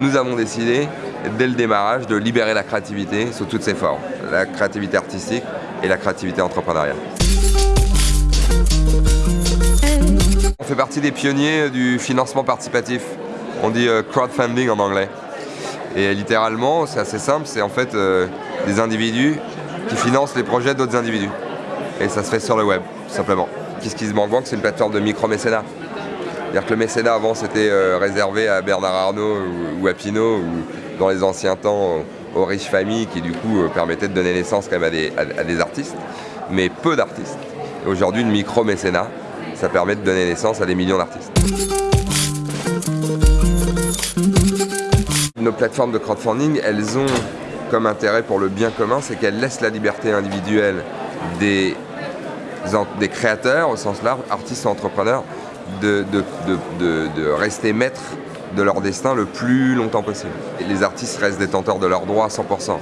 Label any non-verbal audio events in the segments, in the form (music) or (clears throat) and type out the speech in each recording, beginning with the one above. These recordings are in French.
Nous avons décidé, dès le démarrage, de libérer la créativité sous toutes ses formes. La créativité artistique et la créativité entrepreneuriale. On fait partie des pionniers du financement participatif. On dit euh, crowdfunding en anglais. Et littéralement, c'est assez simple, c'est en fait euh, des individus qui financent les projets d'autres individus. Et ça se fait sur le web, tout simplement. Kiss Bank Bank, c'est une plateforme de micro-mécénat. C'est-à-dire que le mécénat avant c'était euh, réservé à Bernard Arnault ou, à Pinault ou dans les anciens temps aux riches familles qui du coup euh, permettaient de donner naissance quand même à des, artistes, mais peu d'artistes. Aujourd'hui le micro-mécénat, ça permet de donner naissance à des millions d'artistes. Nos plateformes de crowdfunding, elles ont comme intérêt pour le bien commun, c'est qu'elles laissent la liberté individuelle des, des créateurs, au sens large, artistes et entrepreneurs, de, rester maîtres de leur destin le plus longtemps possible. Et les artistes restent détenteurs de leurs droits à 100%.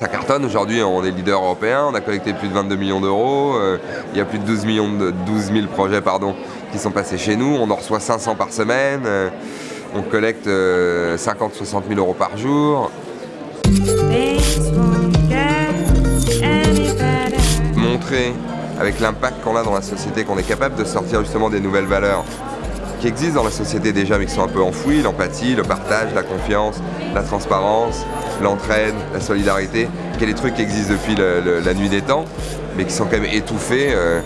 Ça cartonne, aujourd'hui on est leader européen, on a collecté plus de 22 millions d'euros, euh, il y a plus de 12, millions de, 12 000 projets pardon, qui sont passés chez nous, on en reçoit 500 par semaine, euh, on collecte 50-60 euh, 000 euros par jour. Montrer avec l'impact qu'on a dans la société, qu'on est capable de sortir justement des nouvelles valeurs qui existent dans la société déjà mais qui sont un peu enfouies, l'empathie, le partage, la confiance, la transparence, l'entraide, la solidarité, qui est des trucs qui existent depuis la nuit des temps, mais qui sont quand même étouffés euh,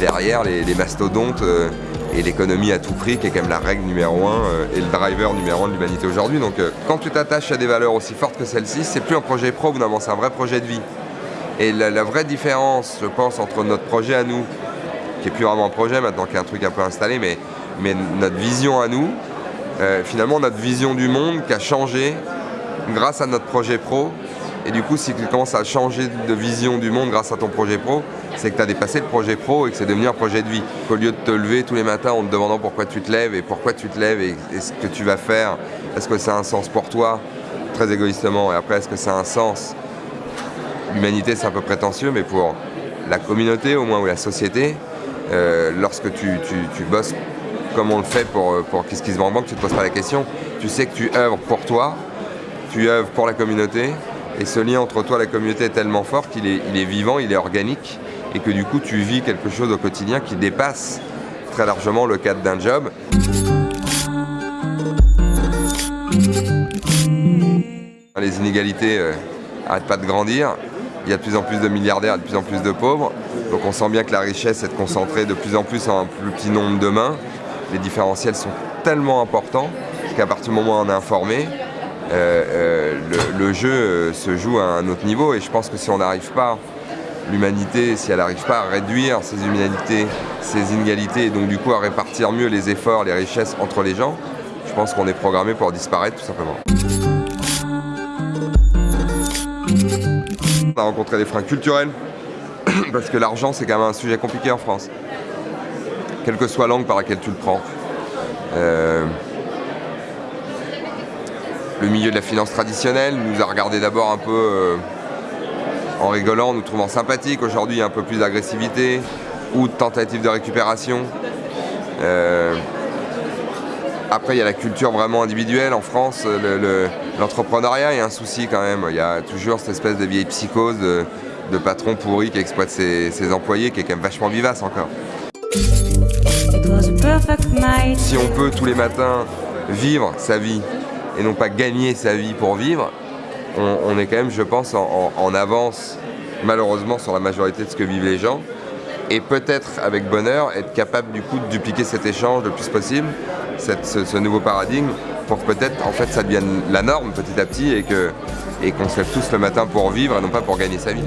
derrière les, mastodontes euh, et l'économie à tout prix, qui est quand même la règle numéro un euh, et le driver numéro un de l'humanité aujourd'hui. Donc quand tu t'attaches à des valeurs aussi fortes que celles-ci, c'est plus un projet pro, c'est un vrai projet de vie. Et la, vraie différence, je pense, entre notre projet à nous, qui est plus vraiment un projet maintenant, qui est un truc un peu installé, mais, mais notre vision à nous, euh, finalement notre vision du monde qui a changé grâce à notre projet pro. Et du coup, si tu commences à changer de vision du monde grâce à ton projet pro, c'est que tu as dépassé le projet pro et que c'est devenu un projet de vie. Qu'au lieu de te lever tous les matins en te demandant pourquoi tu te lèves et pourquoi tu te lèves et, ce que tu vas faire, est-ce que ça a un sens pour toi, très égoïstement, et après est-ce que ça a un sens? L'humanité c'est un peu prétentieux, mais pour la communauté au moins, ou la société, euh, lorsque tu, bosses comme on le fait pour, pour Kiss Kiss Bank Bank, tu ne te poses pas la question. Tu sais que tu œuvres pour toi, tu œuvres pour la communauté, et ce lien entre toi et la communauté est tellement fort qu'il est, vivant, il est organique, et que du coup tu vis quelque chose au quotidien qui dépasse très largement le cadre d'un job. Les inégalités n'arrêtent euh, pas de grandir il y a de plus en plus de milliardaires, de plus en plus de pauvres. Donc on sent bien que la richesse est concentrée de plus en plus en un plus petit nombre de mains. Les différentiels sont tellement importants qu'à partir du moment où on est informé, euh, euh, le, jeu euh, se joue à un autre niveau. Et je pense que si on n'arrive pas, l'humanité, si elle n'arrive pas à réduire ces inégalités, ces inégalités, et donc du coup à répartir mieux les efforts, les richesses entre les gens, je pense qu'on est programmé pour disparaître tout simplement. On a rencontré des freins culturels, (clears throat) parce que l'argent c'est quand même un sujet compliqué en France. Quelle que soit l'angle par laquelle tu le prends. Euh, le milieu de la finance traditionnelle nous a regardé d'abord un peu euh, en rigolant, nous trouvant sympathiques. Aujourd'hui, il y a un peu plus d'agressivité ou de tentative de récupération. Euh, après, il y a la culture vraiment individuelle en France. L'entrepreneuriat est un souci quand même. Il y a toujours cette espèce de vieille psychose de, patron pourri qui exploite ses, employés, qui est quand même vachement vivace encore. Si on peut tous les matins vivre sa vie et non pas gagner sa vie pour vivre, on, est quand même, je pense, en, avance malheureusement sur la majorité de ce que vivent les gens et peut-être avec bonheur être capable du coup de dupliquer cet échange le plus possible ce, nouveau paradigme pour que peut-être en fait ça devienne la norme petit à petit et que et qu'on se lève tous le matin pour vivre et non pas pour gagner sa vie.